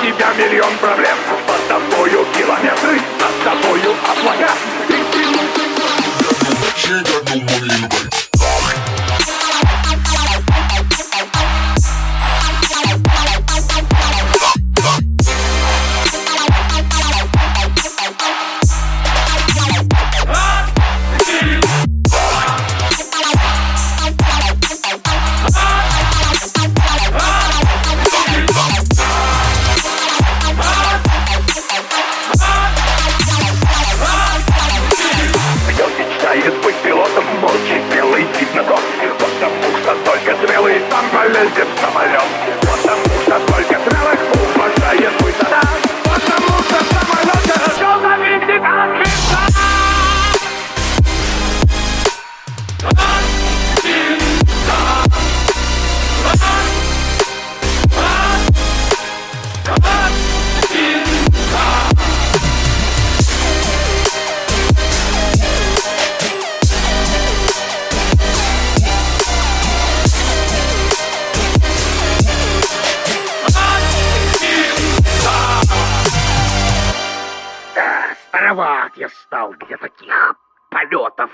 тебя миллион на тонких, потому что только смелый сам полезет в самолет. Великоват я стал для таких полетов.